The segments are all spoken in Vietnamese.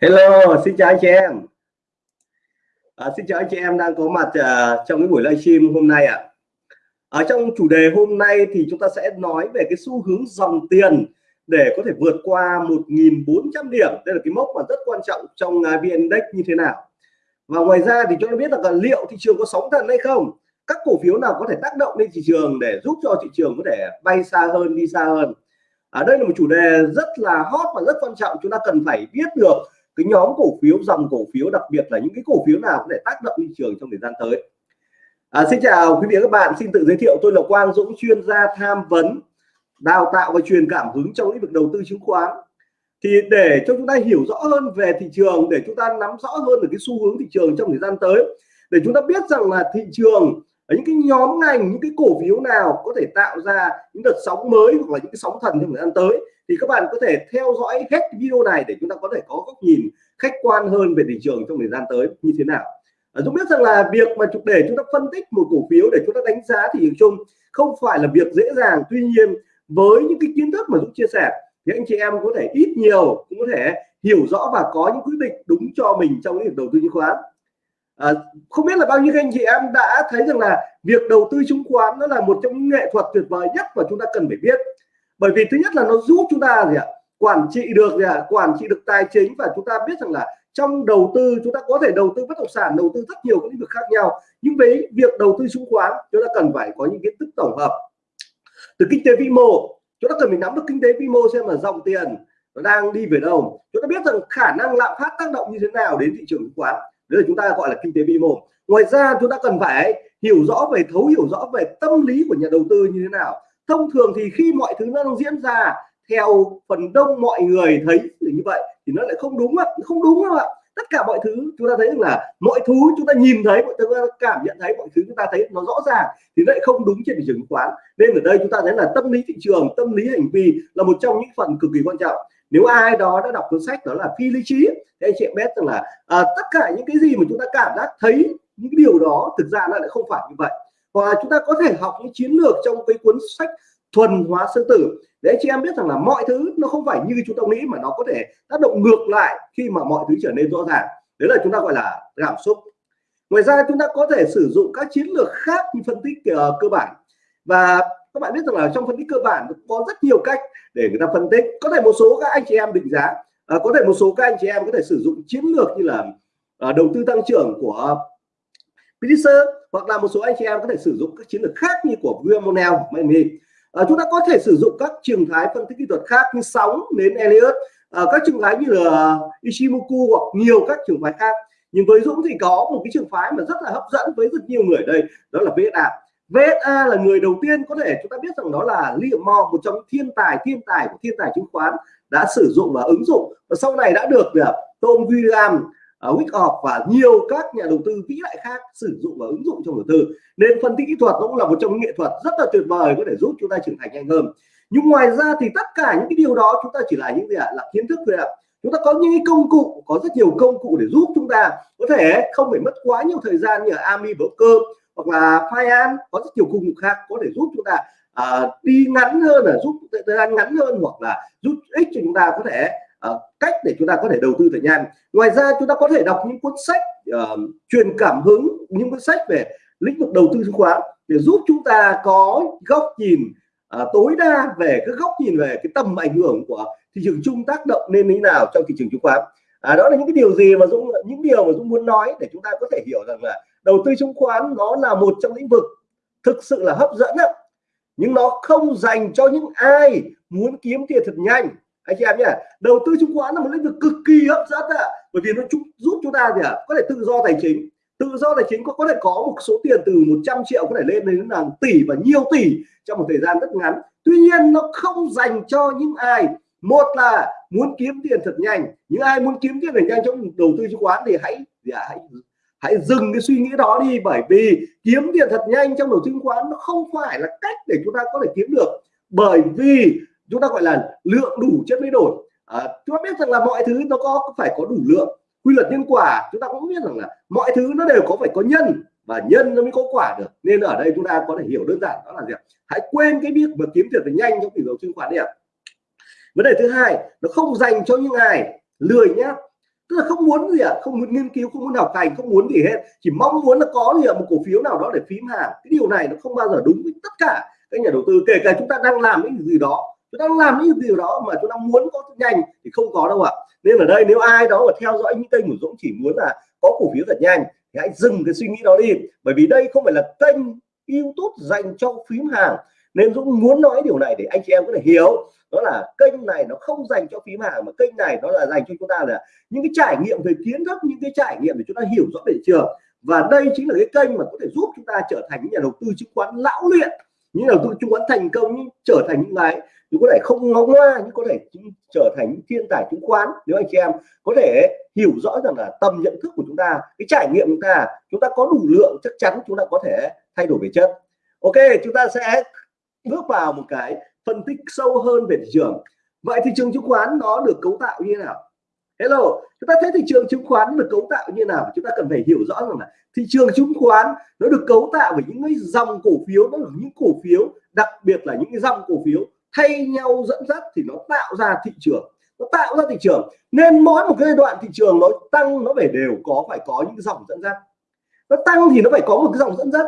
Hello, xin chào anh chị em. À, xin chào anh chị em đang có mặt uh, trong cái buổi livestream hôm nay ạ. À. Ở trong chủ đề hôm nay thì chúng ta sẽ nói về cái xu hướng dòng tiền để có thể vượt qua 1.400 điểm. Đây là cái mốc mà rất quan trọng trong à, uh, VN Index như thế nào. Và ngoài ra thì chúng ta biết là liệu thị trường có sóng thần hay không? Các cổ phiếu nào có thể tác động lên thị trường để giúp cho thị trường có thể bay xa hơn, đi xa hơn. Ở à, đây là một chủ đề rất là hot và rất quan trọng chúng ta cần phải biết được cái nhóm cổ phiếu dòng cổ phiếu đặc biệt là những cái cổ phiếu nào có thể tác động thị trường trong thời gian tới. À, xin chào quý vị và các bạn xin tự giới thiệu tôi là Quang Dũng chuyên gia tham vấn đào tạo và truyền cảm hứng trong lĩnh vực đầu tư chứng khoán. Thì để cho chúng ta hiểu rõ hơn về thị trường để chúng ta nắm rõ hơn được cái xu hướng thị trường trong thời gian tới để chúng ta biết rằng là thị trường ở những cái nhóm ngành những cái cổ phiếu nào có thể tạo ra những đợt sóng mới hoặc là những cái sóng thần trong thời gian tới thì các bạn có thể theo dõi hết video này để chúng ta có thể có góc nhìn khách quan hơn về thị trường trong thời gian tới như thế nào. À, Dũng biết rằng là việc mà để chúng ta phân tích một cổ phiếu để chúng ta đánh giá thị trường chung không phải là việc dễ dàng. Tuy nhiên với những cái kiến thức mà Dũng chia sẻ thì anh chị em có thể ít nhiều cũng có thể hiểu rõ và có những quyết định đúng cho mình trong lĩnh vực đầu tư chứng khoán. À, không biết là bao nhiêu anh chị em đã thấy rằng là việc đầu tư chứng khoán nó là một trong những nghệ thuật tuyệt vời nhất mà chúng ta cần phải biết bởi vì thứ nhất là nó giúp chúng ta gì ạ? Quản trị được gì ạ? Quản trị được tài chính và chúng ta biết rằng là trong đầu tư chúng ta có thể đầu tư bất động sản, đầu tư rất nhiều các lĩnh vực khác nhau. Nhưng với việc đầu tư chứng khoán, chúng ta cần phải có những kiến thức tổng hợp. Từ kinh tế vĩ mô, chúng ta cần phải nắm được kinh tế vĩ mô xem là dòng tiền nó đang đi về đâu. Chúng ta biết rằng khả năng lạm phát tác động như thế nào đến thị trường chứng khoán. Đấy là chúng ta gọi là kinh tế vĩ mô. Ngoài ra, chúng ta cần phải hiểu rõ về, thấu hiểu rõ về tâm lý của nhà đầu tư như thế nào thông thường thì khi mọi thứ nó đang diễn ra theo phần đông mọi người thấy như vậy thì nó lại không đúng ạ không đúng đâu ạ. Tất cả mọi thứ chúng ta thấy là mọi thứ chúng ta nhìn thấy mọi thứ chúng ta cảm nhận thấy mọi thứ chúng ta thấy nó rõ ràng thì lại không đúng trên thị trường chứng khoán. Nên ở đây chúng ta thấy là tâm lý thị trường tâm lý hành vi là một trong những phần cực kỳ quan trọng. Nếu ai đó đã đọc cuốn sách đó là phi lý trí thì anh chị em biết rằng là à, tất cả những cái gì mà chúng ta cảm giác thấy những điều đó thực ra nó lại không phải như vậy và chúng ta có thể học những chiến lược trong cái cuốn sách thuần hóa sư tử. Để chị em biết rằng là mọi thứ nó không phải như chúng ta nghĩ mà nó có thể tác động ngược lại khi mà mọi thứ trở nên rõ ràng. Đấy là chúng ta gọi là cảm xúc. Ngoài ra chúng ta có thể sử dụng các chiến lược khác như phân tích uh, cơ bản. Và các bạn biết rằng là trong phân tích cơ bản có rất nhiều cách để người ta phân tích. Có thể một số các anh chị em định giá uh, có thể một số các anh chị em có thể sử dụng chiến lược như là uh, đầu tư tăng trưởng của Pfizer hoặc là một số anh chị em có thể sử dụng các chiến lược khác như của William Monell, à, ờ, chúng ta có thể sử dụng các trường phái phân tích kỹ thuật khác như sóng đến Elliott à, các trường phái như là Ishimoku hoặc nhiều các trường phái khác. Nhưng với Dũng thì có một cái trường phái mà rất là hấp dẫn với rất nhiều người đây đó là VSA VSA là người đầu tiên có thể chúng ta biết rằng đó là Liam Moore một trong thiên tài thiên tài của thiên tài chứng khoán đã sử dụng và ứng dụng. Và sau này đã được ờ, Tom William À, uh, Wickoff và nhiều các nhà đầu tư vĩ đại khác sử dụng và ứng dụng trong đầu tư nên phân tích kỹ thuật cũng là một trong những nghệ thuật rất là tuyệt vời có thể giúp chúng ta trưởng thành nhanh hơn. Nhưng ngoài ra thì tất cả những cái điều đó chúng ta chỉ là những gì ạ? Là kiến thức thôi ạ. Chúng ta có những cái công cụ có rất nhiều công cụ để giúp chúng ta có thể không phải mất quá nhiều thời gian như là Ami Broker hoặc là Fian có rất nhiều công cụ khác có thể giúp chúng ta à, đi ngắn hơn là giúp thời gian ngắn hơn hoặc là giúp ích cho chúng ta có thể uh, cách để chúng ta có thể đầu tư thật nhanh ngoài ra chúng ta có thể đọc những cuốn sách uh, truyền cảm hứng những cuốn sách về lĩnh vực đầu tư chứng khoán để giúp chúng ta có góc nhìn uh, tối đa về cái góc nhìn về cái tầm ảnh hưởng của thị trường chung tác động lên thế nào trong thị trường chứng khoán. À, đó là những cái điều gì mà Dũng những điều mà Dũng muốn nói để chúng ta có thể hiểu rằng là đầu tư chứng khoán nó là một trong lĩnh vực thực sự là hấp dẫn đó. nhưng nó không dành cho những ai muốn kiếm tiền thật nhanh anh chị em nhé, đầu tư chứng khoán là một lĩnh vực cực kỳ hấp dẫn ạ. Bởi vì nó giúp chúng ta gì ạ? Có thể tự do tài chính. Tự do tài chính có có thể có một số tiền từ 100 triệu có thể lên đến là tỷ và nhiều tỷ trong một thời gian rất ngắn. Tuy nhiên, nó không dành cho những ai. Một là muốn kiếm tiền thật nhanh. Những ai muốn kiếm tiền thật nhanh trong đầu tư chứng khoán thì hãy thì hãy hãy dừng cái suy nghĩ đó đi. Bởi vì kiếm tiền thật nhanh trong đầu tư chứng khoán nó không phải là cách để chúng ta có thể kiếm được. Bởi vì chúng ta gọi là lượng đủ chất mới đổi. À, chúng ta biết rằng là mọi thứ nó có phải có đủ lượng. Quy luật nhân quả chúng ta cũng biết rằng là mọi thứ nó đều có phải có nhân và nhân nó mới có quả được. Nên ở đây chúng ta có thể hiểu đơn giản đó là gì hãy quên cái việc mà kiếm tiền nhanh trong thị trường chứng khoán đi ạ. Vấn đề thứ hai nó không dành cho những ai. Lười nhá. Tức là không muốn gì ạ? À? không muốn nghiên cứu không muốn học hành không muốn gì hết. Chỉ mong muốn là có gì ạ? Một cổ phiếu nào đó để phím hàng. Cái điều này nó không bao giờ đúng với tất cả các nhà đầu tư kể cả chúng ta đang làm cái gì đó chúng ta đang làm những điều đó mà chúng ta muốn có nhanh thì không có đâu ạ. Nên ở đây nếu ai đó mà theo dõi những kênh của Dũng chỉ muốn là có cổ phiếu thật nhanh thì hãy dừng cái suy nghĩ đó đi. Bởi vì đây không phải là kênh YouTube dành cho phím hàng. Nên Dũng muốn nói điều này để anh chị em có thể hiểu. Đó là kênh này nó không dành cho phím hàng, mà kênh này nó là dành cho chúng ta là những cái trải nghiệm về kiến thức, những cái trải nghiệm để chúng ta hiểu rõ về thị trường. Và đây chính là cái kênh mà có thể giúp chúng ta trở thành những nhà đầu tư chứng khoán lão luyện, những đầu tư chứng khoán thành công, trở thành những cái nhưng có thể không ngóng ngoa, nhưng có thể trở thành những thiên tài chứng khoán, nếu anh chị em có thể hiểu rõ rằng là tầm nhận thức của chúng ta, cái trải nghiệm của chúng ta chúng ta có đủ lượng chắc chắn chúng ta có thể thay đổi về chất. Ok, chúng ta sẽ bước vào một cái phân tích sâu hơn về thị trường. Vậy thị trường chứng khoán nó được cấu tạo như thế nào? Hello, chúng ta thấy thị trường chứng khoán được cấu tạo như nào? Chúng ta cần phải hiểu rõ rằng là thị trường chứng khoán nó được cấu tạo bởi những cái dòng cổ phiếu, nó là những cổ phiếu, đặc biệt là những cái dòng cổ phiếu thay nhau dẫn dắt thì nó tạo ra thị trường. Nó tạo ra thị trường. Nên mỗi một cái giai đoạn thị trường nó tăng, nó phải đều có, phải có những dòng dẫn dắt. Nó tăng thì nó phải có một cái dòng dẫn dắt.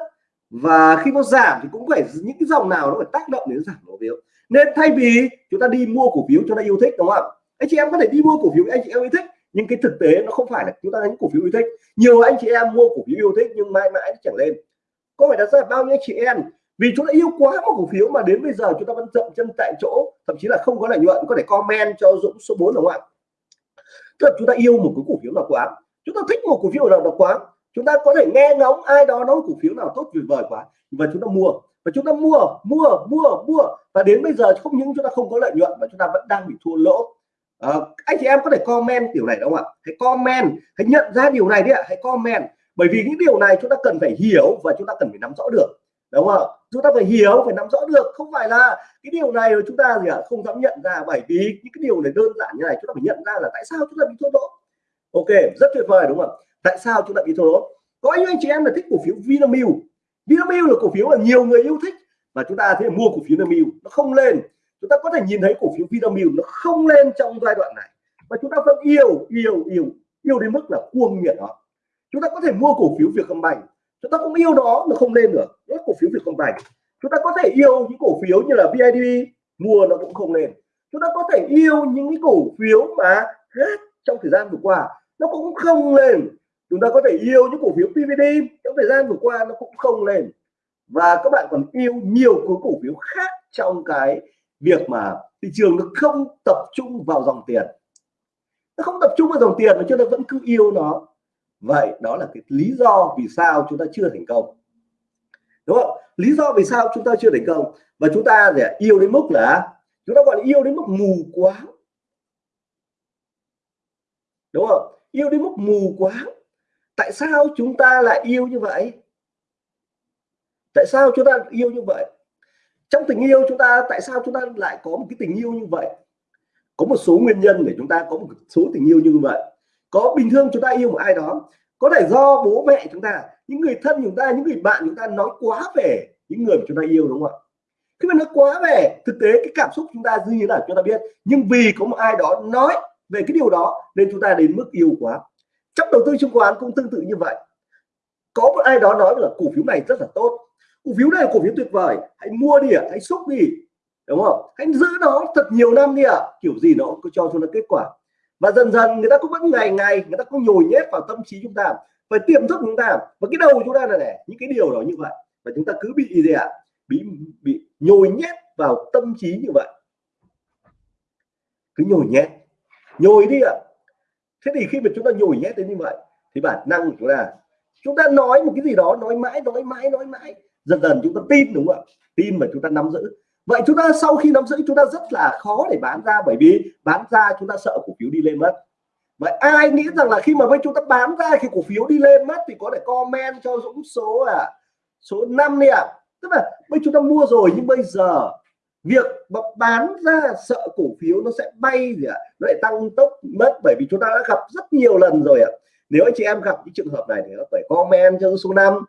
Và khi nó giảm thì cũng phải, những cái dòng nào nó phải tác động đến giảm cổ phiếu. Nên thay vì chúng ta đi mua cổ phiếu cho nó yêu thích, đúng không anh chị em có thể đi mua cổ phiếu anh chị em yêu thích, nhưng cái thực tế nó không phải là chúng ta đánh cổ phiếu yêu thích. Nhiều anh chị em mua cổ phiếu yêu thích nhưng mãi mãi nó chẳng lên. Có phải đặt ra bao nhiêu chị em? Vì chúng ta yêu quá một cổ phiếu mà đến bây giờ chúng ta vẫn dậm chân tại chỗ thậm chí là không có lợi nhuận có thể comment cho Dũng số 4 đúng không ạ tức là chúng ta yêu một cái cổ phiếu nào quá chúng ta thích một cổ phiếu nào đó quá chúng ta có thể nghe ngóng ai đó nói cổ phiếu nào tốt tuyệt vời quá và chúng ta mua và chúng ta mua mua mua mua và đến bây giờ không những chúng ta không có lợi nhuận mà chúng ta vẫn đang bị thua lỗ à, anh chị em có thể comment điều này đúng không ạ hãy comment hãy nhận ra điều này đi ạ hãy comment bởi vì những điều này chúng ta cần phải hiểu và chúng ta cần phải nắm rõ được đúng không? Chúng ta phải hiểu phải nắm rõ được. Không phải là cái điều này chúng ta gì ạ? À, không dám nhận ra bởi vì những cái điều này đơn giản như này chúng ta phải nhận ra là tại sao chúng ta bị thua lỗ. Ok rất tuyệt vời đúng không tại sao chúng ta bị thua lỗ? Có những anh chị em là thích cổ phiếu Vinamilk. Vinamilk là cổ phiếu mà nhiều người yêu thích và chúng ta thế mua cổ phiếu Vinamilk. Nó không lên. Chúng ta có thể nhìn thấy cổ phiếu Vinamilk nó không lên trong giai đoạn này. Và chúng ta vẫn yêu yêu yêu yêu đến mức là cuồng nhiệt đó chúng ta có thể mua cổ phiếu Vietcombank chúng ta cũng yêu nó nó không lên được hết cổ phiếu Vietcombank. Chúng ta có thể yêu những cổ phiếu như là BIDV mua nó cũng không lên chúng ta có thể yêu những cái cổ phiếu mà hết trong thời gian vừa qua. Nó cũng không lên chúng ta có thể yêu những cổ phiếu PVD trong thời gian vừa qua nó cũng không lên và các bạn còn yêu nhiều cái cổ phiếu khác trong cái việc mà thị trường nó không tập trung vào dòng tiền. Nó không tập trung vào dòng tiền mà chúng ta vẫn cứ yêu nó vậy đó là cái lý do vì sao chúng ta chưa thành công. Đúng không? Lý do vì sao chúng ta chưa thành công. Và chúng ta để yêu đến mức là, chúng ta gọi là yêu đến mức mù quá đúng không? Yêu đến mức mù quá tại sao chúng ta lại yêu như vậy? Tại sao chúng ta yêu như vậy? Trong tình yêu chúng ta, tại sao chúng ta lại có một cái tình yêu như vậy? Có một số nguyên nhân để chúng ta có một số tình yêu như vậy có bình thường chúng ta yêu một ai đó, có thể do bố mẹ chúng ta, những người thân chúng ta, những người bạn chúng ta nói quá về những người mà chúng ta yêu, đúng không ạ? Khi mà nói quá về, thực tế cái cảm xúc chúng ta dư như là chúng ta biết, nhưng vì có một ai đó nói về cái điều đó nên chúng ta đến mức yêu quá. Trong đầu tư chứng khoán cũng tương tự như vậy. Có một ai đó nói là cổ phiếu này rất là tốt. Cổ phiếu này là cổ phiếu tuyệt vời. Hãy mua đi ạ, hãy xúc đi, đúng không? Hãy giữ nó thật nhiều năm đi ạ. Kiểu gì nó cũng cho chúng ta kết quả và dần dần người ta cũng vẫn ngày ngày, người ta cũng nhồi nhét vào tâm trí chúng ta, phải tiềm thức chúng ta. Và cái đầu chúng ta là này, những cái điều đó như vậy. Và chúng ta cứ bị gì ạ? Bị bị nhồi nhét vào tâm trí như vậy. Cứ nhồi nhét. Nhồi đi ạ. Thế thì khi mà chúng ta nhồi nhét đến như vậy, thì bản năng của chúng ta chúng ta nói một cái gì đó, nói mãi nói mãi nói mãi. Dần dần chúng ta tin, đúng không ạ? Tin mà chúng ta nắm giữ vậy chúng ta sau khi nắm giữ, chúng ta rất là khó để bán ra bởi vì bán ra chúng ta sợ cổ phiếu đi lên mất vậy ai nghĩ rằng là khi mà với chúng ta bán ra, khi cổ phiếu đi lên mất thì có thể comment cho Dũng số à số 5 đi ạ à. tức là bây chúng ta mua rồi nhưng bây giờ việc bán ra sợ cổ phiếu nó sẽ bay gì ạ à? nó lại tăng tốc mất bởi vì chúng ta đã gặp rất nhiều lần rồi ạ à. nếu anh chị em gặp những trường hợp này thì nó phải comment cho số 5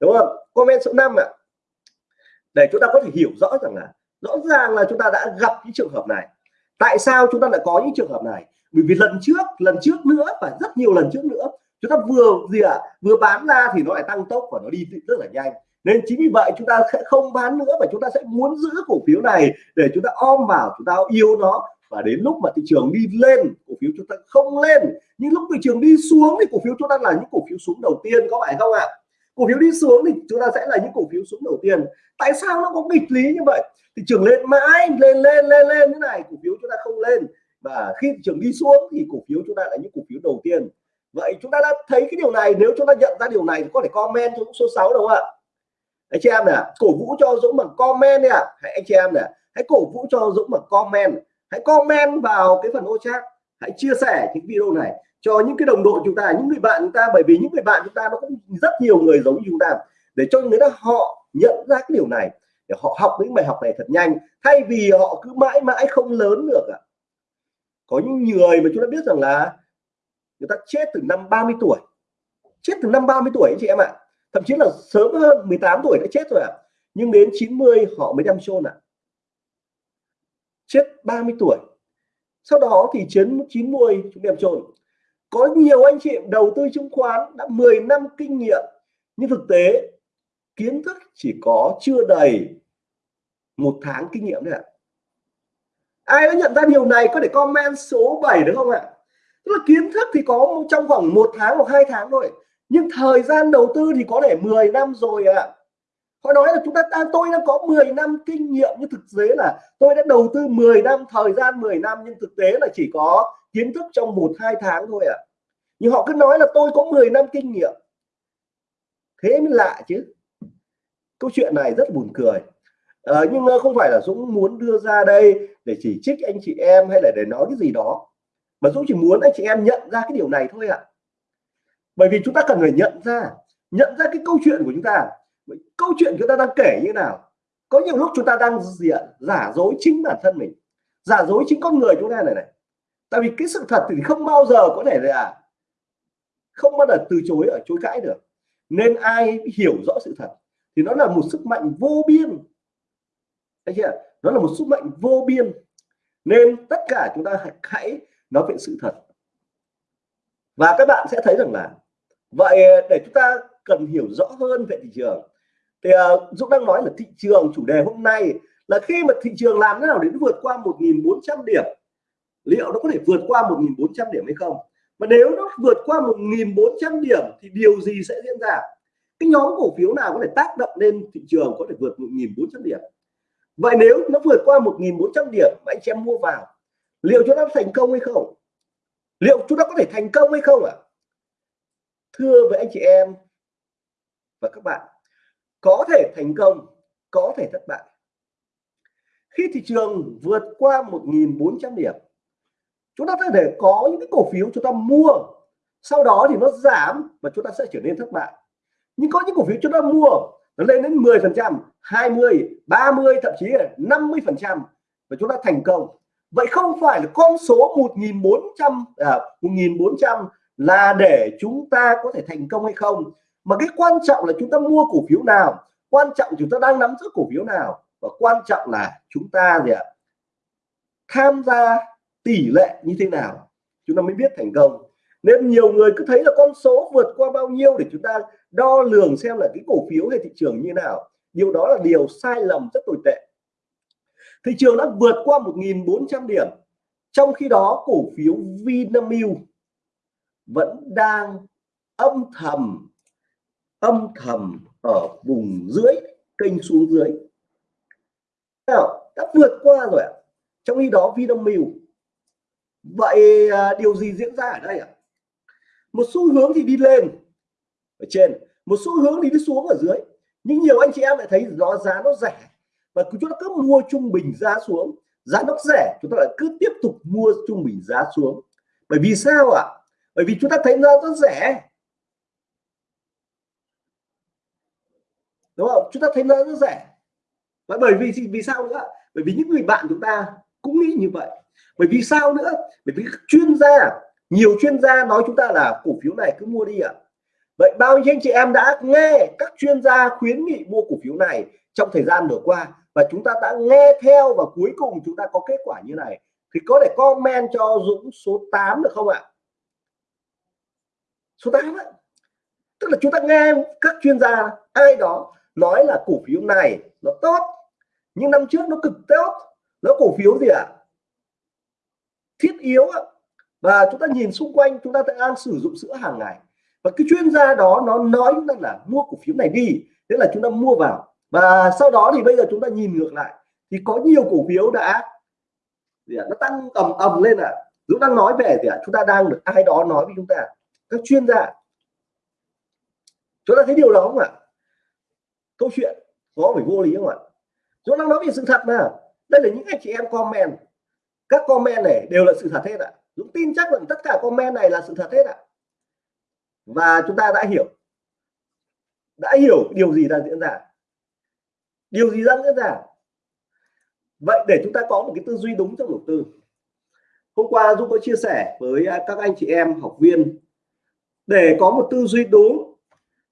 đúng không comment số 5 ạ à để chúng ta có thể hiểu rõ rằng là rõ ràng là chúng ta đã gặp những trường hợp này tại sao chúng ta lại có những trường hợp này bởi vì lần trước lần trước nữa và rất nhiều lần trước nữa chúng ta vừa gì ạ à, vừa bán ra thì nó lại tăng tốc và nó đi rất là nhanh nên chính vì vậy chúng ta sẽ không bán nữa và chúng ta sẽ muốn giữ cổ phiếu này để chúng ta om vào chúng ta yêu nó và đến lúc mà thị trường đi lên cổ phiếu chúng ta không lên nhưng lúc thị trường đi xuống thì cổ phiếu chúng ta là những cổ phiếu xuống đầu tiên có phải không ạ cổ phiếu đi xuống thì chúng ta sẽ là những cổ phiếu xuống đầu tiên. Tại sao nó có nghịch lý như vậy? Thị trường lên mãi, lên lên lên lên thế này, cổ phiếu chúng ta không lên. Và khi thị trường đi xuống thì cổ phiếu chúng ta là những cổ phiếu đầu tiên. Vậy chúng ta đã thấy cái điều này, nếu chúng ta nhận ra điều này thì có thể comment cho số 6 đúng không ạ. Anh chị em nè, cổ vũ cho Dũng bằng comment đi ạ. Hãy anh chị em nè, hãy cổ vũ cho Dũng bằng comment. Hãy comment vào cái phần ô chat. Hãy chia sẻ những video này cho những cái đồng đội chúng ta, những người bạn chúng ta, bởi vì những người bạn chúng ta nó cũng rất nhiều người giống như chúng ta. Để cho người ta họ nhận ra cái điều này, để họ học những bài học này thật nhanh, thay vì họ cứ mãi mãi không lớn được ạ. Có những người mà chúng ta biết rằng là người ta chết từ năm 30 tuổi, chết từ năm 30 tuổi anh chị em ạ. Thậm chí là sớm hơn 18 tuổi đã chết rồi ạ. Nhưng đến 90 họ mới đem chôn ạ. Chết 30 tuổi. Sau đó thì chiến 90 chúng đem chôn có nhiều anh chị đầu tư chứng khoán đã 10 năm kinh nghiệm, nhưng thực tế kiến thức chỉ có chưa đầy một tháng kinh nghiệm thôi ạ. Ai đã nhận ra điều này có thể comment số 7 được không ạ? Tức là kiến thức thì có trong vòng một tháng hoặc hai tháng thôi, nhưng thời gian đầu tư thì có thể 10 năm rồi ạ. Họ nói là chúng ta ta tôi đã có 10 năm kinh nghiệm, nhưng thực tế là tôi đã đầu tư 10 năm, thời gian 10 năm, nhưng thực tế là chỉ có kiến thức trong một hai tháng thôi ạ. Nhưng họ cứ nói là tôi có 10 năm kinh nghiệm. Thế mới lạ chứ. Câu chuyện này rất buồn cười. À, nhưng ờ, không phải là Dũng muốn đưa ra đây để chỉ trích anh chị em hay là để nói cái gì đó mà Dũng chỉ muốn anh chị em nhận ra cái điều này thôi ạ. Bởi vì chúng ta cần phải nhận ra nhận ra cái câu chuyện của chúng ta. Câu chuyện chúng ta đang kể như nào? Có nhiều lúc chúng ta đang diện giả dối chính bản thân mình. Giả dối chính con người chúng ta này này tại vì cái sự thật thì không bao giờ có thể là không bao giờ từ chối ở chối cãi được. Nên ai hiểu rõ sự thật thì nó là một sức mạnh vô biên. Thấy chưa? Nó là một sức mạnh vô biên. Nên tất cả chúng ta hãy nói về sự thật. Và các bạn sẽ thấy rằng là vậy để chúng ta cần hiểu rõ hơn về thị trường thì uh, Dũng đang nói là thị trường chủ đề hôm nay là khi mà thị trường làm thế nào để vượt qua 1.400 điểm liệu nó có thể vượt qua 1.400 điểm hay không? Mà nếu nó vượt qua 1.400 điểm thì điều gì sẽ diễn ra? Cái nhóm cổ phiếu nào có thể tác động lên thị trường có thể vượt 1.400 điểm? Vậy nếu nó vượt qua 1.400 điểm mà anh chị em mua vào, liệu chúng ta thành công hay không? Liệu chúng ta có thể thành công hay không ạ? À? thưa với anh chị em và các bạn, có thể thành công, có thể thất bại. Khi thị trường vượt qua 1.400 điểm chúng ta có thể có những cái cổ phiếu chúng ta mua. Sau đó thì nó giảm và chúng ta sẽ trở nên thất bại. Nhưng có những cổ phiếu chúng ta mua nó lên đến 10 phần trăm 20 30 thậm chí là 50 phần trăm và chúng ta thành công. Vậy không phải là con số 1.400 à, 1.400 là để chúng ta có thể thành công hay không mà cái quan trọng là chúng ta mua cổ phiếu nào quan trọng chúng ta đang nắm giữ cổ phiếu nào và quan trọng là chúng ta gì ạ? Tham gia tỷ lệ như thế nào, chúng ta mới biết thành công. Nên nhiều người cứ thấy là con số vượt qua bao nhiêu để chúng ta đo lường xem là cái cổ phiếu hay thị trường như nào. Điều đó là điều sai lầm rất tồi tệ. Thị trường đã vượt qua 1.400 điểm, trong khi đó cổ phiếu Vinamilk vẫn đang âm thầm âm thầm ở vùng dưới, kênh xuống dưới. Nào, đã vượt qua rồi ạ. Trong khi đó Vinamilk vậy à, điều gì diễn ra ở đây ạ? Một xu hướng thì đi lên ở trên, một xu hướng thì đi xuống ở dưới. Nhưng nhiều anh chị em lại thấy nó, giá nó rẻ. Và chúng ta cứ mua trung bình giá xuống, giá nó rẻ, chúng ta lại cứ tiếp tục mua trung bình giá xuống. Bởi vì sao ạ? Bởi vì chúng ta thấy nó rất rẻ. Đúng không? Chúng ta thấy nó rất rẻ. Và bởi vì vì sao nữa? Bởi vì những người bạn chúng ta cũng nghĩ như vậy. Bởi vì sao nữa? Bởi vì chuyên gia, nhiều chuyên gia nói chúng ta là cổ phiếu này cứ mua đi ạ. À. vậy bao nhiêu anh chị em đã nghe các chuyên gia khuyến nghị mua cổ phiếu này trong thời gian vừa qua? Và chúng ta đã nghe theo và cuối cùng chúng ta có kết quả như này. Thì có thể comment cho Dũng số 8 được không ạ? Số 8 ấy. tức là chúng ta nghe các chuyên gia, ai đó nói là cổ phiếu này nó tốt, nhưng năm trước nó cực tốt nó cổ phiếu gì ạ? Thiết yếu và chúng ta nhìn xung quanh chúng ta đang sử dụng sữa hàng ngày. Và cái chuyên gia đó nó nói chúng ta là mua cổ phiếu này đi thế là chúng ta mua vào. Và sau đó thì bây giờ chúng ta nhìn ngược lại thì có nhiều cổ phiếu đã gì à, nó tăng ầm ầm lên à chúng đang nói về gì ạ? À? chúng ta đang được ai đó nói với chúng ta các chuyên gia. Chúng ta thấy điều đó không ạ? Câu chuyện có phải vô lý không ạ? Chúng đang nói về sự thật mà đây là những anh chị em comment. Các comment này đều là sự thật hết ạ. Dũng tin chắc rằng tất cả comment này là sự thật hết ạ. Và chúng ta đã hiểu. Đã hiểu điều gì đang diễn ra. Điều gì đang diễn ra? Vậy để chúng ta có một cái tư duy đúng trong đầu tư. Hôm qua dũng có chia sẻ với à, các anh chị em, học viên. Để có một tư duy đúng,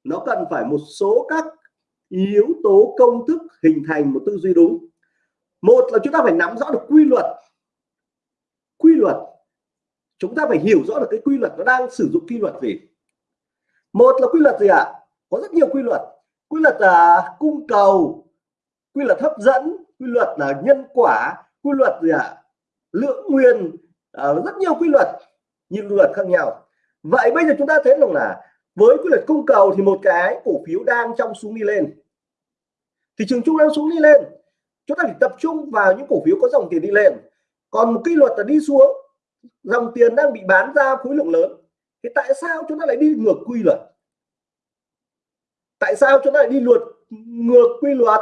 nó cần phải một số các yếu tố công thức hình thành một tư duy đúng một là chúng ta phải nắm rõ được quy luật. Quy luật. Chúng ta phải hiểu rõ được cái quy luật nó đang sử dụng quy luật gì. Một là quy luật gì ạ? À? có rất nhiều quy luật. Quy luật là cung cầu quy luật hấp dẫn quy luật là nhân quả quy luật gì ạ? À? lượng nguyên à, rất nhiều quy luật nhiều luật khác nhau. Vậy bây giờ chúng ta thấy rằng là với quy luật cung cầu thì một cái cổ phiếu đang trong xuống đi lên. Thị trường chung đang xuống đi lên chúng ta phải tập trung vào những cổ phiếu có dòng tiền đi lên. Còn một quy luật là đi xuống, dòng tiền đang bị bán ra khối lượng lớn. Thì tại sao chúng ta lại đi ngược quy luật? Tại sao chúng ta lại đi luật ngược quy luật?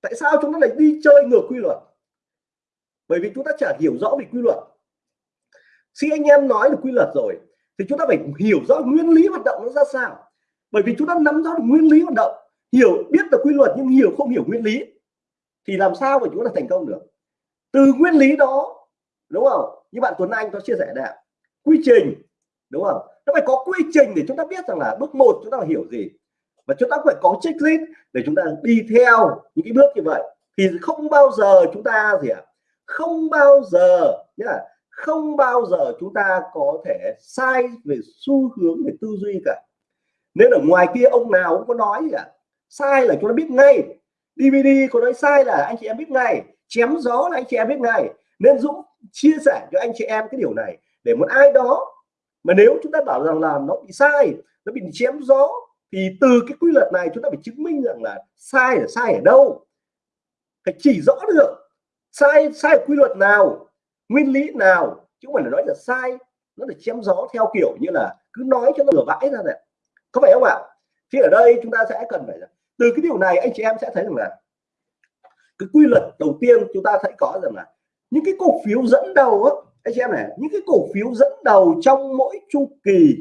Tại sao chúng ta lại đi chơi ngược quy luật? Bởi vì chúng ta chả hiểu rõ về quy luật. Khi anh em nói được quy luật rồi, thì chúng ta phải hiểu rõ nguyên lý hoạt động nó ra sao. Bởi vì chúng ta nắm rõ được nguyên lý hoạt động hiểu, biết được quy luật nhưng hiểu không hiểu nguyên lý thì làm sao mà chúng ta thành công được? Từ nguyên lý đó, đúng không? Như bạn Tuấn Anh có chia sẻ đấy quy trình, đúng không? Nó phải có quy trình để chúng ta biết rằng là bước một chúng ta phải hiểu gì. Và chúng ta phải có checklist để chúng ta đi theo những cái bước như vậy. Thì không bao giờ chúng ta gì ạ? À? không bao giờ nhá không bao giờ chúng ta có thể sai về xu hướng về tư duy cả. Nên ở ngoài kia ông nào cũng có nói gì ạ? à? Sai là chúng ta biết ngay. DVD có nói sai là anh chị em biết ngay. Chém gió là anh chị em biết ngay. Nên Dũng chia sẻ cho anh chị em cái điều này để một ai đó mà nếu chúng ta bảo rằng là nó bị sai, nó bị chém gió, thì từ cái quy luật này chúng ta phải chứng minh rằng là sai là sai ở đâu. Phải chỉ rõ được sai sai quy luật nào, nguyên lý nào, chứ không phải là nói là sai, nó là chém gió theo kiểu như là cứ nói cho nó bừa vãi ra này có phải không ạ? Thì ở đây chúng ta sẽ cần phải từ cái điều này, anh chị em sẽ thấy rằng là cái quy luật đầu tiên chúng ta thấy có rằng là những cái cổ phiếu dẫn đầu á, anh chị em này, những cái cổ phiếu dẫn đầu trong mỗi chu kỳ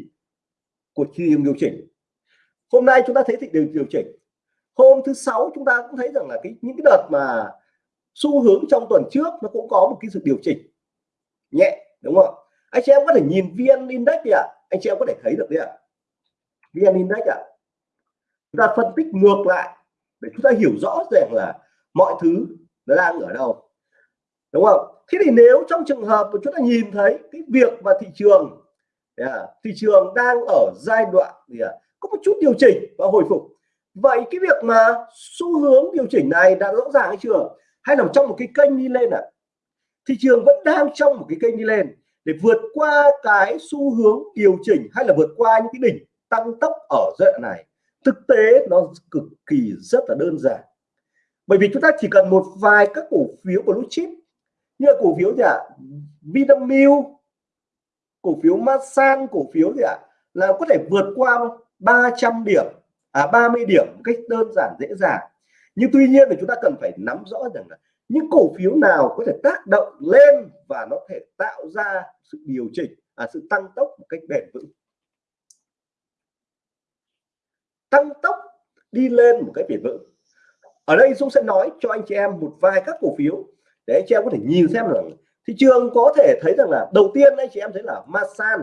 của thị trường điều chỉnh hôm nay chúng ta thấy thị trường điều chỉnh hôm thứ sáu chúng ta cũng thấy rằng là cái, những cái đợt mà xu hướng trong tuần trước nó cũng có một cái sự điều chỉnh nhẹ, đúng không anh chị em có thể nhìn vn index đi ạ à? anh chị em có thể thấy được đấy ạ à? vn index ạ à? Chúng ta phân tích ngược lại để chúng ta hiểu rõ rằng là mọi thứ nó đang ở đâu. Đúng không? Thế thì nếu trong trường hợp mà chúng ta nhìn thấy cái việc mà thị trường yeah, à, thị trường đang ở giai đoạn yeah, à, có một chút điều chỉnh và hồi phục. Vậy cái việc mà xu hướng điều chỉnh này đã rõ ràng hay chưa? Hay nằm trong một cái kênh đi lên à? Thị trường vẫn đang trong một cái kênh đi lên để vượt qua cái xu hướng điều chỉnh hay là vượt qua những cái đỉnh tăng tốc ở giai đoạn này thực tế nó cực kỳ rất là đơn giản. Bởi vì chúng ta chỉ cần một vài các cổ phiếu của blue chip như là cổ phiếu gì ạ? Vinamilk cổ phiếu Masan cổ phiếu gì ạ? Là có thể vượt qua 300 điểm à 30 điểm một cách đơn giản dễ dàng. Nhưng tuy nhiên thì chúng ta cần phải nắm rõ rằng là những cổ phiếu nào có thể tác động lên và nó thể tạo ra sự điều chỉnh à, sự tăng tốc một cách bền vững. Tăng tốc đi lên một cái bền vững. Ở đây Dũng sẽ nói cho anh chị em một vài các cổ phiếu để anh chị em có thể nhìn xem rằng thị trường có thể thấy rằng là đầu tiên anh chị em thấy là Masan.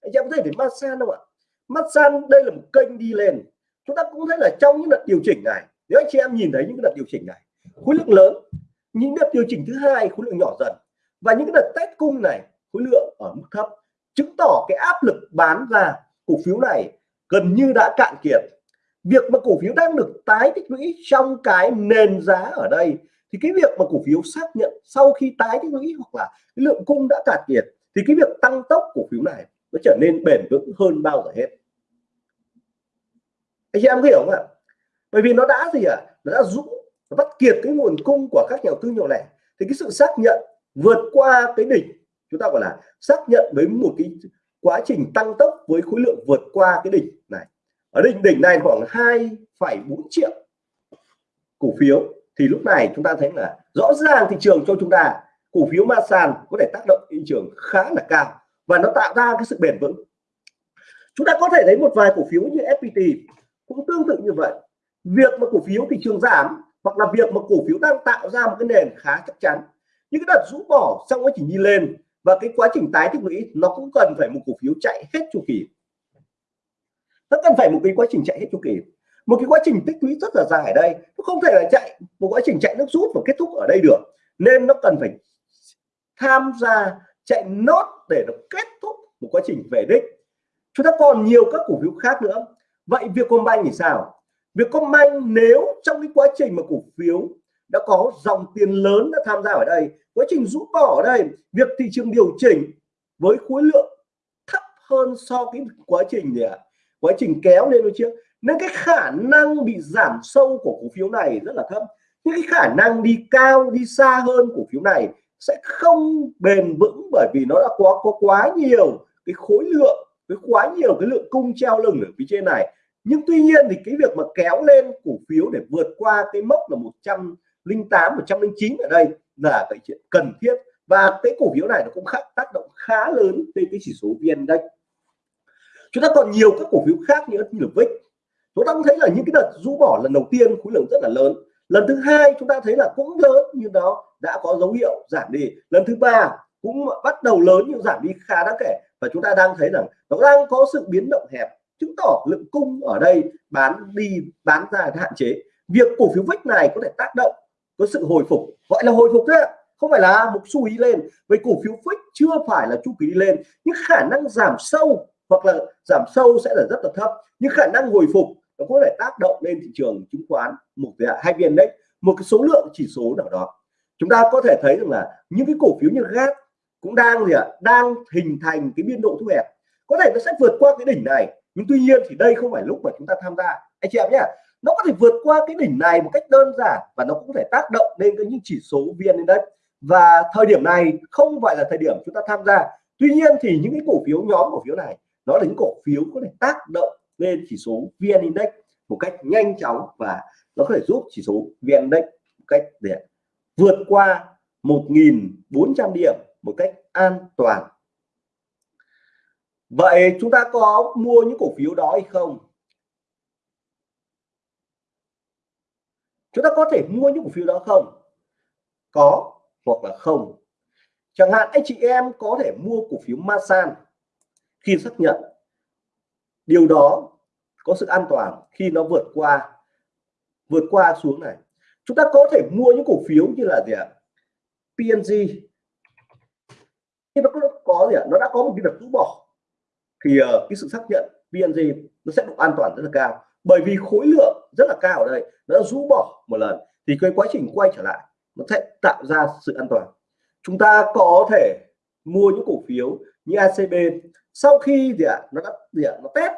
Anh chị em có thể thấy Masan không ạ? Masan đây là một kênh đi lên. Chúng ta cũng thấy là trong những đợt điều chỉnh này, nếu anh chị em nhìn thấy những đợt điều chỉnh này, khối lượng lớn, những đợt điều chỉnh thứ hai khối lượng nhỏ dần và những cái đợt test cung này khối lượng ở mức thấp, chứng tỏ cái áp lực bán ra cổ phiếu này gần như đã cạn kiệt. Việc mà cổ phiếu đang được tái tích lũy trong cái nền giá ở đây, thì cái việc mà cổ phiếu xác nhận sau khi tái tích lũy hoặc là cái lượng cung đã cạn kiệt, thì cái việc tăng tốc cổ phiếu này nó trở nên bền vững hơn bao giờ hết. Anh chị em hiểu không ạ? Bởi vì nó đã gì ạ? À? nó đã rũ, nó bắt kiệt cái nguồn cung của các nhà đầu tư nhỏ lẻ. Thì cái sự xác nhận vượt qua cái đỉnh, chúng ta gọi là xác nhận với một cái quá trình tăng tốc với khối lượng vượt qua cái đỉnh này. Ở đỉnh đỉnh này khoảng 2,4 triệu cổ phiếu. Thì lúc này chúng ta thấy là rõ ràng thị trường cho chúng ta cổ phiếu ma sàn có thể tác động thị trường khá là cao và nó tạo ra cái sự bền vững. Chúng ta có thể thấy một vài cổ phiếu như FPT cũng tương tự như vậy. Việc mà cổ phiếu thị trường giảm hoặc là việc mà cổ phiếu đang tạo ra một cái nền khá chắc chắn. Những cái đợt rũ bỏ xong nó chỉ đi lên và cái quá trình tái tích lũy nó cũng cần phải một cổ phiếu chạy hết chu kỳ. Nó cần phải một cái quá trình chạy hết chu kỳ. Một cái quá trình tích lũy rất là dài ở đây. Nó không thể là chạy một quá trình chạy nước rút và kết thúc ở đây được. Nên nó cần phải tham gia chạy nốt để nó kết thúc một quá trình về đích. Chúng ta còn nhiều các cổ phiếu khác nữa. Vậy Vietcombank thì sao? Vietcombank nếu trong cái quá trình mà cổ phiếu đã có dòng tiền lớn đã tham gia ở đây. Quá trình rút bỏ ở đây, việc thị trường điều chỉnh với khối lượng thấp hơn so với quá trình gì ạ? Quá trình kéo lên trước nên cái khả năng bị giảm sâu của cổ phiếu này rất là thấp. Nhưng cái khả năng đi cao, đi xa hơn cổ phiếu này sẽ không bền vững bởi vì nó đã có có quá nhiều cái khối lượng, với quá nhiều cái lượng cung treo lưng ở phía trên này. Nhưng tuy nhiên thì cái việc mà kéo lên cổ phiếu để vượt qua cái mốc là 108 109 ở đây là cái chuyện cần thiết. Và cái cổ phiếu này nó cũng khác tác động khá lớn lên cái chỉ số vn đây chúng ta còn nhiều các cổ phiếu khác như là VIX. Chúng ta cũng thấy là những cái đợt rũ bỏ lần đầu tiên khối lượng rất là lớn. Lần thứ hai chúng ta thấy là cũng lớn nhưng đó đã có dấu hiệu giảm đi. Lần thứ ba cũng bắt đầu lớn nhưng giảm đi khá đáng kể. Và chúng ta đang thấy rằng nó đang có sự biến động hẹp, chứng tỏ lượng cung ở đây bán đi, bán ra hạn chế. Việc cổ phiếu VIX này có thể tác động có sự hồi phục. Gọi là hồi phục đấy không phải là một xu ý lên. Với cổ phiếu VIX chưa phải là chu kỳ đi lên. Nhưng khả năng giảm sâu, hoặc là giảm sâu sẽ là rất là thấp. Nhưng khả năng hồi phục nó có thể tác động lên thị trường chứng khoán một cái hai viên đấy. Một cái số lượng chỉ số nào đó. Chúng ta có thể thấy rằng là những cái cổ phiếu như gas cũng đang gì ạ? Đang hình thành cái biên độ thu hẹp. Có thể nó sẽ vượt qua cái đỉnh này. Nhưng tuy nhiên thì đây không phải lúc mà chúng ta tham gia. Anh chị em nhé nó có thể vượt qua cái đỉnh này một cách đơn giản và nó cũng có thể tác động lên cái những chỉ số vn index và thời điểm này không phải là thời điểm chúng ta tham gia. Tuy nhiên thì những cái cổ phiếu, nhóm cổ phiếu này, nó là những cổ phiếu có thể tác động lên chỉ số vn index một cách nhanh chóng và nó có thể giúp chỉ số vn index một cách để vượt qua 1.400 điểm một cách an toàn. Vậy chúng ta có mua những cổ phiếu đó hay không? Chúng ta có thể mua những cổ phiếu đó không? Có hoặc là không. Chẳng hạn anh chị em có thể mua cổ phiếu Masan khi xác nhận. Điều đó có sự an toàn khi nó vượt qua vượt qua xuống này. Chúng ta có thể mua những cổ phiếu như là gì ạ? PNG khi nó có, có gì ạ? Nó đã có một cái đợt rũ bỏ thì uh, cái sự xác nhận PNG nó sẽ độ an toàn rất là cao. Bởi vì khối lượng rất là cao ở đây, nó rũ bỏ một lần, thì cái quá trình quay trở lại nó sẽ tạo ra sự an toàn. Chúng ta có thể mua những cổ phiếu như ACB sau khi gì ạ? Nó đã gì ạ? Nó test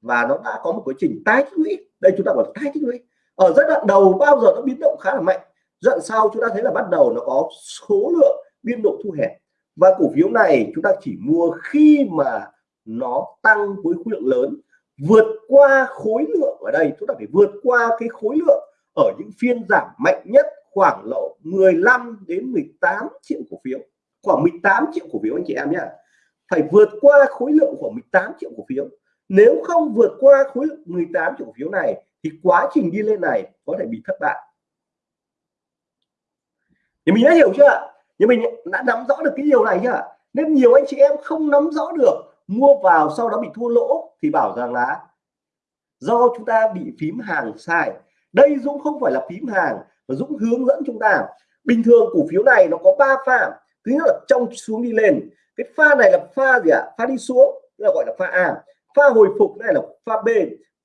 và nó đã có một quá trình tái tích lũy. Đây chúng ta gọi là tái tích lũy. Ở giai đoạn đầu bao giờ nó biến động khá là mạnh. Giai đoạn sau chúng ta thấy là bắt đầu nó có số lượng biên độ thu hẹp. Và cổ phiếu này chúng ta chỉ mua khi mà nó tăng với khối lượng lớn, vượt qua khối lượng ở đây, chúng ta phải vượt qua cái khối lượng ở những phiên giảm mạnh nhất khoảng lộ 15 đến 18 triệu cổ phiếu. Khoảng 18 triệu cổ phiếu anh chị em nhé. Phải vượt qua khối lượng của 18 triệu cổ phiếu. Nếu không vượt qua khối lượng 18 triệu cổ phiếu này, thì quá trình đi lên này có thể bị thất bại. Thì mình đã hiểu chưa? Nhưng mình đã nắm rõ được cái điều này chưa? Nên nhiều anh chị em không nắm rõ được, mua vào sau đó bị thua lỗ thì bảo rằng là do chúng ta bị phím hàng sai. Đây Dũng không phải là phím hàng, mà Dũng hướng dẫn chúng ta. Bình thường cổ phiếu này nó có ba pha. Thứ nhất là trong xuống đi lên. Cái pha này là pha gì ạ? À? pha đi xuống là gọi là pha A. Pha hồi phục này là pha B.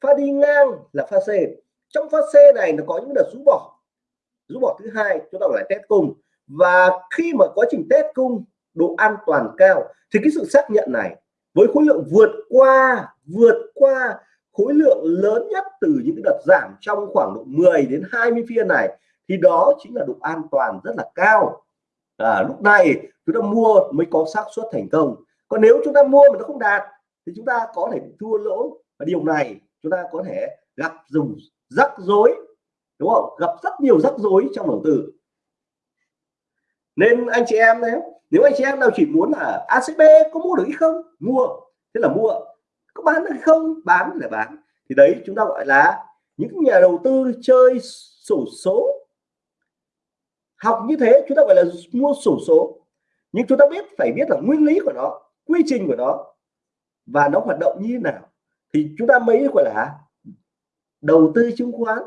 Pha đi ngang là pha C. Trong pha C này nó có những đợt rũ bỏ. Rũ bỏ thứ hai, chúng ta gọi là test cung. Và khi mà quá trình test cung độ an toàn cao, thì cái sự xác nhận này với khối lượng vượt qua vượt qua khối lượng lớn nhất từ những cái đợt giảm trong khoảng độ 10 đến 20 phiên này thì đó chính là độ an toàn rất là cao. À, lúc này chúng ta mua mới có xác suất thành công. Còn nếu chúng ta mua mà nó không đạt thì chúng ta có thể thua lỗ. Và điều này chúng ta có thể gặp dùng rắc rối đúng không? Gặp rất nhiều rắc rối trong đầu tư. Nên anh chị em nếu nếu anh chị em nào chỉ muốn là ACB có mua được hay không? Mua. Thế là mua có bán hay không? Bán là bán. Thì đấy, chúng ta gọi là những nhà đầu tư chơi sổ số. Học như thế, chúng ta gọi là mua sổ số. Nhưng chúng ta biết, phải biết là nguyên lý của nó, quy trình của nó, và nó hoạt động như thế nào. Thì chúng ta mới gọi là đầu tư chứng khoán.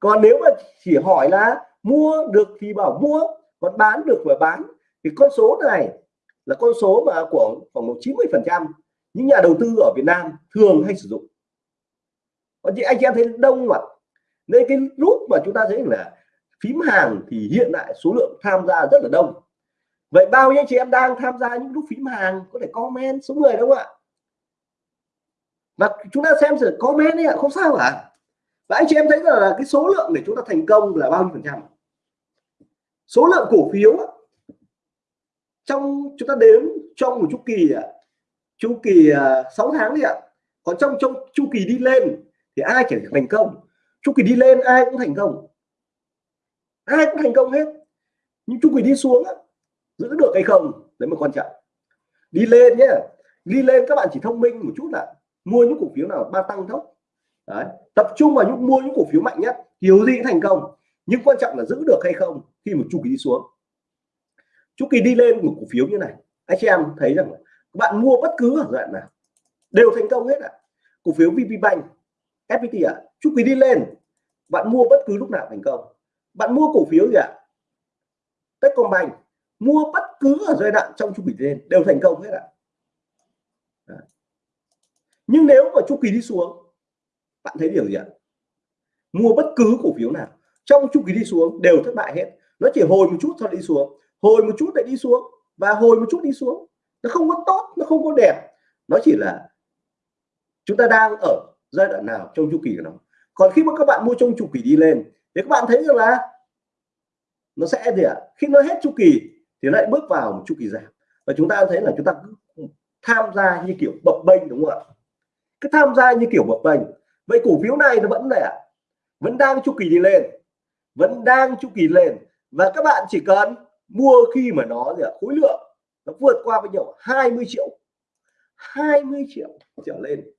Còn nếu mà chỉ hỏi là mua được thì bảo mua, còn bán được và bán, thì con số này là con số mà của khoảng 90 phần trăm những nhà đầu tư ở Việt Nam thường hay sử dụng. Còn chị, anh chị em thấy đông mà nên cái lúc mà chúng ta thấy là phím hàng thì hiện tại số lượng tham gia rất là đông. Vậy bao nhiêu chị em đang tham gia những lúc phím hàng có thể comment số người đúng không ạ? Và chúng ta xem sự comment ấy ạ, không sao cả. Và anh chị em thấy là cái số lượng để chúng ta thành công là bao nhiêu phần trăm số lượng cổ phiếu trong, chúng ta đếm trong một chu kỳ chu kỳ à, 6 tháng đi ạ. Còn trong trong chu kỳ đi lên thì ai chỉ thành công? Chu kỳ đi lên ai cũng thành công. Ai cũng thành công hết. Nhưng chu kỳ đi xuống giữ được hay không đấy mới quan trọng. Đi lên nhé đi lên các bạn chỉ thông minh một chút là mua những cổ phiếu nào ba tăng thấp, đấy tập trung vào những mua những cổ phiếu mạnh nhất kiểu gì cũng thành công. Nhưng quan trọng là giữ được hay không khi một chu kỳ đi xuống. Chu kỳ đi lên một cổ phiếu như này anh chị em thấy rằng bạn mua bất cứ ở đoạn nào đều thành công hết ạ à. cổ phiếu VP Bank FPT ạ à, chu kỳ đi lên bạn mua bất cứ lúc nào thành công bạn mua cổ phiếu gì ạ à? Techcombank mua bất cứ ở giai đoạn trong chu kỳ lên đều thành công hết ạ à. nhưng nếu mà chu kỳ đi xuống bạn thấy điều gì ạ mua bất cứ cổ phiếu nào trong chu kỳ đi xuống đều thất bại hết nó chỉ hồi một chút thôi đi xuống hồi một chút lại đi xuống và hồi một chút đi xuống nó không có tốt, nó không có đẹp. Nó chỉ là chúng ta đang ở giai đoạn nào trong chu kỳ của nó. Còn khi mà các bạn mua trong chu kỳ đi lên, thì các bạn thấy rằng là nó sẽ gì ạ? Khi nó hết chu kỳ, thì lại bước vào một chu kỳ giảm. Và chúng ta thấy là chúng ta tham gia như kiểu bập bênh, đúng không ạ? Cứ tham gia như kiểu bập bênh. Vậy cổ phiếu này nó vẫn là vẫn đang chu kỳ đi lên. Vẫn đang chu kỳ lên. Và các bạn chỉ cần mua khi mà nó gì ạ? Khối lượng nó vượt qua bao nhiêu 20 triệu 20 triệu trở lên.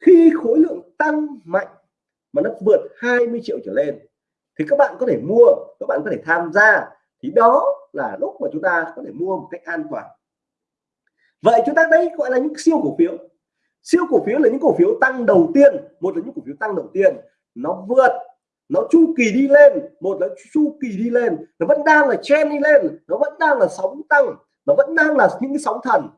Khi khối lượng tăng mạnh mà nó vượt 20 triệu trở lên thì các bạn có thể mua, các bạn có thể tham gia. Thì đó là lúc mà chúng ta có thể mua một cách an toàn. Vậy chúng ta đấy gọi là những siêu cổ phiếu. Siêu cổ phiếu là những cổ phiếu tăng đầu tiên, một là những cổ phiếu tăng đầu tiên. Nó vượt, nó chu kỳ đi lên. Một là chu kỳ đi lên. Nó vẫn đang là chen đi lên. Nó vẫn đang là sóng tăng nó vẫn đang là những cái sóng thần.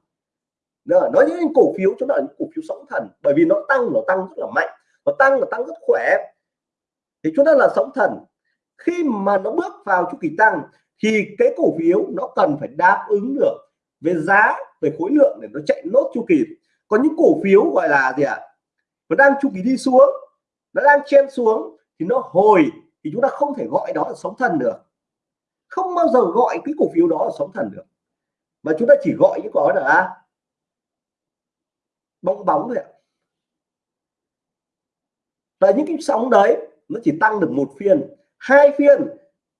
Nó nói những cổ phiếu, chúng ta là những cổ phiếu sóng thần. Bởi vì nó tăng nó tăng rất là mạnh, nó tăng nó tăng rất khỏe. Thì chúng ta là sóng thần. Khi mà nó bước vào chu kỳ tăng, thì cái cổ phiếu nó cần phải đáp ứng được về giá, về khối lượng để nó chạy nốt chu kỳ. Còn những cổ phiếu gọi là gì ạ? À? nó đang chu kỳ đi xuống, nó đang chen xuống, thì nó hồi, thì chúng ta không thể gọi đó là sóng thần được. Không bao giờ gọi cái cổ phiếu đó là sóng thần được mà chúng ta chỉ gọi những có là bong bóng thôi ạ. Và những cái sóng đấy, nó chỉ tăng được một phiên. Hai phiên,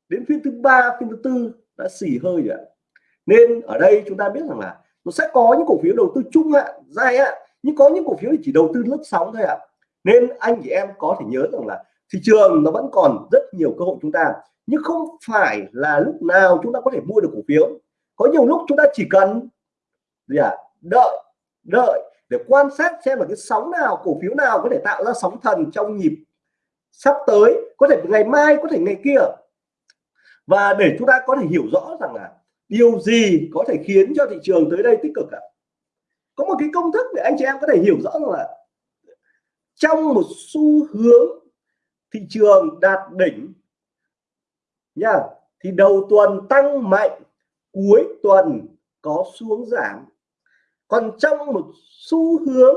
đến phiên thứ ba, phiên thứ tư, đã xì hơi rồi nên ở đây chúng ta biết rằng là nó sẽ có những cổ phiếu đầu tư chung hạn dài hạn nhưng có những cổ phiếu chỉ đầu tư lướt sóng thôi ạ. Nên anh chị em có thể nhớ rằng là thị trường nó vẫn còn rất nhiều cơ hội chúng ta. Nhưng không phải là lúc nào chúng ta có thể mua được cổ phiếu có nhiều lúc chúng ta chỉ cần gì à đợi đợi để quan sát xem là cái sóng nào, cổ phiếu nào có thể tạo ra sóng thần trong nhịp sắp tới, có thể ngày mai, có thể ngày kia. Và để chúng ta có thể hiểu rõ rằng là điều gì có thể khiến cho thị trường tới đây tích cực ạ? Có một cái công thức để anh chị em có thể hiểu rõ rằng là trong một xu hướng thị trường đạt đỉnh nha, thì đầu tuần tăng mạnh cuối tuần có xuống giảm. Còn trong một xu hướng,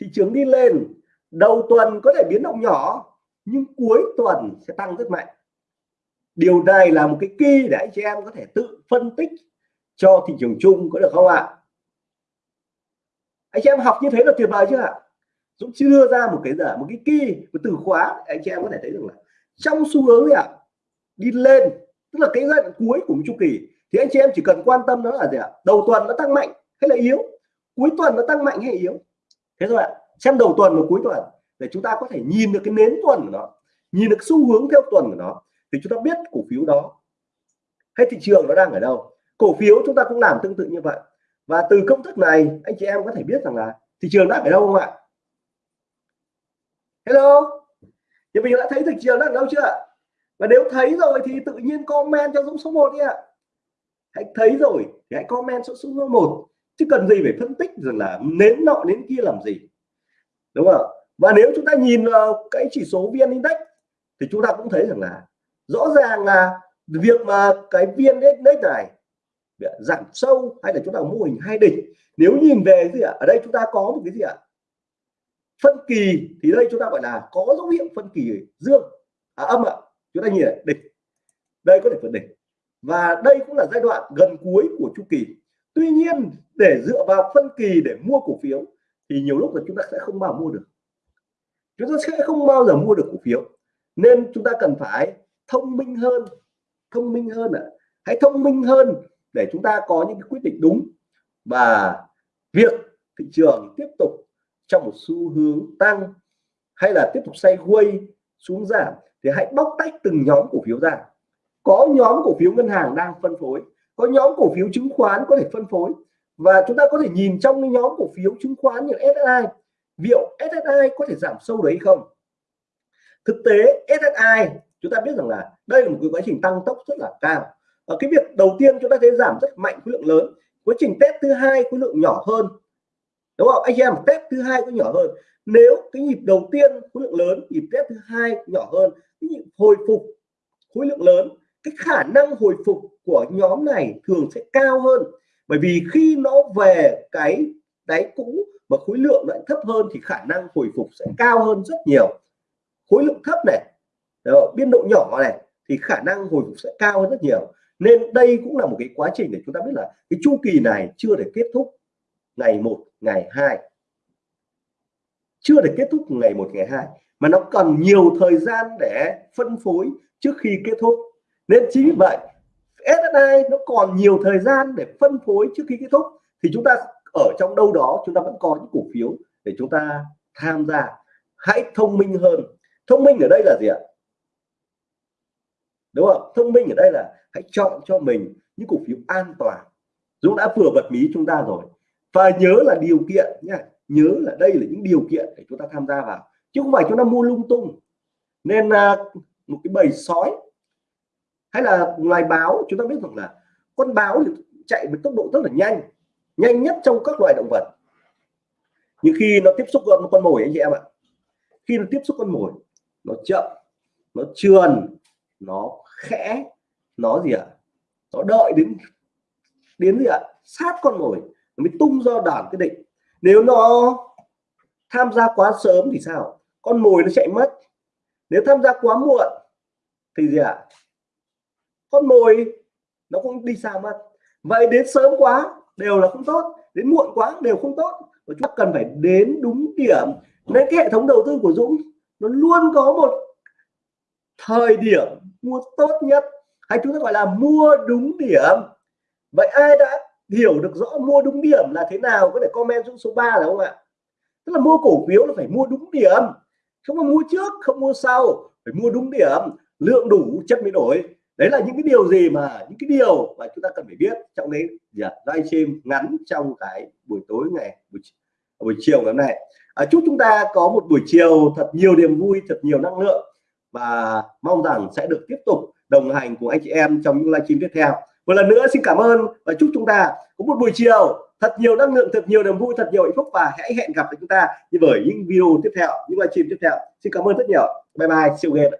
thị trường đi lên, đầu tuần có thể biến động nhỏ, nhưng cuối tuần sẽ tăng rất mạnh. Điều này là một cái key để anh chị em có thể tự phân tích cho thị trường chung có được không ạ? Anh chị em học như thế là tuyệt vời chưa ạ? Dũng chưa đưa ra một cái giờ, một cái key, một từ khóa anh chị em có thể thấy được là trong xu hướng ạ, đi lên tức là cái giai đoạn cuối của một chu kỳ. Thì anh chị em chỉ cần quan tâm đó là gì ạ? Đầu tuần nó tăng mạnh hay là yếu? Cuối tuần nó tăng mạnh hay yếu? Thế thôi ạ. Xem đầu tuần và cuối tuần để chúng ta có thể nhìn được cái nến tuần của nó, nhìn được xu hướng theo tuần của nó. Thì chúng ta biết cổ phiếu đó. Hay thị trường nó đang ở đâu? Cổ phiếu chúng ta cũng làm tương tự như vậy. Và từ công thức này, anh chị em có thể biết rằng là thị trường đang ở đâu không ạ? Hello? Thì mình đã thấy thị trường đang ở đâu chưa và nếu thấy rồi thì tự nhiên comment cho Dũng số 1 đi ạ. Hãy thấy rồi thì hãy comment số số 1 chứ cần gì phải phân tích rằng là nến nọ đến kia làm gì. Đúng không? Và nếu chúng ta nhìn vào cái chỉ số vn index thì chúng ta cũng thấy rằng là rõ ràng là việc mà cái vn index này giảm sâu hay là chúng ta mô hình hai đỉnh. Nếu nhìn về gì ạ? Ở đây chúng ta có một cái gì ạ? Phân kỳ thì đây chúng ta gọi là có dấu hiệu phân kỳ dương. À, âm ạ chúng ta nhìn này đỉnh. Đây có thể vượt đỉnh. Và đây cũng là giai đoạn gần cuối của chu kỳ. Tuy nhiên, để dựa vào phân kỳ để mua cổ phiếu, thì nhiều lúc là chúng ta sẽ không bao mua được. Chúng ta sẽ không bao giờ mua được cổ phiếu. Nên chúng ta cần phải thông minh hơn, thông minh hơn ạ. À. hãy thông minh hơn để chúng ta có những cái quyết định đúng. Và việc thị trường tiếp tục trong một xu hướng tăng hay là tiếp tục xoay quay xuống giảm thì hãy bóc tách từng nhóm cổ phiếu ra. Có nhóm cổ phiếu ngân hàng đang phân phối, có nhóm cổ phiếu chứng khoán có thể phân phối. Và chúng ta có thể nhìn trong những nhóm cổ phiếu chứng khoán như SSI liệu SSI có thể giảm sâu đấy không? Thực tế SSI chúng ta biết rằng là đây là một cái quá trình tăng tốc rất là cao. Ở cái việc đầu tiên chúng ta thấy giảm rất mạnh khối lượng lớn. Quá trình test thứ hai khối lượng nhỏ hơn đúng không? Anh em test thứ hai có nhỏ hơn. Nếu cái nhịp đầu tiên khối lượng lớn nhịp test thứ hai nhỏ hơn cái nhịp hồi phục khối lượng lớn cái khả năng hồi phục của nhóm này thường sẽ cao hơn. Bởi vì khi nó về cái đáy cũ mà khối lượng lại thấp hơn thì khả năng hồi phục sẽ cao hơn rất nhiều. Khối lượng thấp này đó, biên độ nhỏ này thì khả năng hồi phục sẽ cao hơn rất nhiều. Nên đây cũng là một cái quá trình để chúng ta biết là cái chu kỳ này chưa để kết thúc ngày 1 ngày 2 chưa được kết thúc ngày 1 ngày 2 mà nó cần nhiều thời gian để phân phối trước khi kết thúc. Nên chính vì vậy SSI nó còn nhiều thời gian để phân phối trước khi kết thúc. Thì chúng ta ở trong đâu đó, chúng ta vẫn có những cổ phiếu để chúng ta tham gia. Hãy thông minh hơn. Thông minh ở đây là gì ạ? Đúng không? Thông minh ở đây là hãy chọn cho mình những cổ phiếu an toàn. Dũng đã vừa bật mí chúng ta rồi và nhớ là điều kiện nhá nhớ là đây là những điều kiện để chúng ta tham gia vào. Chứ không phải chúng ta mua lung tung. Nên là một cái bầy sói, hay là loài báo, chúng ta biết rằng là con báo thì chạy với tốc độ rất là nhanh nhanh nhất trong các loài động vật. Nhưng khi nó tiếp xúc với con mồi anh chị em ạ, khi nó tiếp xúc con mồi, nó chậm, nó trườn, nó khẽ, nó gì ạ, nó đợi đến đến gì ạ, sát con mồi nó mới tung ra đòn cái định. Nếu nó tham gia quá sớm thì sao? Con mồi nó chạy mất. Nếu tham gia quá muộn thì gì ạ? Con mồi nó cũng đi xa mất. Vậy đến sớm quá đều là không tốt. Đến muộn quá đều không tốt. Và chúng ta cần phải đến đúng điểm. Nên cái hệ thống đầu tư của Dũng, nó luôn có một thời điểm mua tốt nhất. Hay chúng ta gọi là mua đúng điểm. Vậy ai đã hiểu được rõ mua đúng điểm là thế nào có thể comment xuống số 3 là không ạ? Tức là mua cổ phiếu là phải mua đúng điểm không có mua trước không mua sau phải mua đúng điểm lượng đủ chất mới đổi đấy là những cái điều gì mà những cái điều mà chúng ta cần phải biết trong đấy dạ, livestream ngắn trong cái buổi tối ngày buổi, buổi chiều ngày hôm nay. À, chúc chúng ta có một buổi chiều thật nhiều niềm vui thật nhiều năng lượng và mong rằng sẽ được tiếp tục đồng hành cùng anh chị em trong những livestream tiếp theo một lần nữa xin cảm ơn và chúc chúng ta có một buổi chiều. Thật nhiều năng lượng, thật nhiều niềm vui, thật nhiều hạnh phúc và hãy hẹn gặp lại chúng ta như bởi những video tiếp theo, những livestream tiếp theo. Xin cảm ơn rất nhiều. Bye bye. Siêu game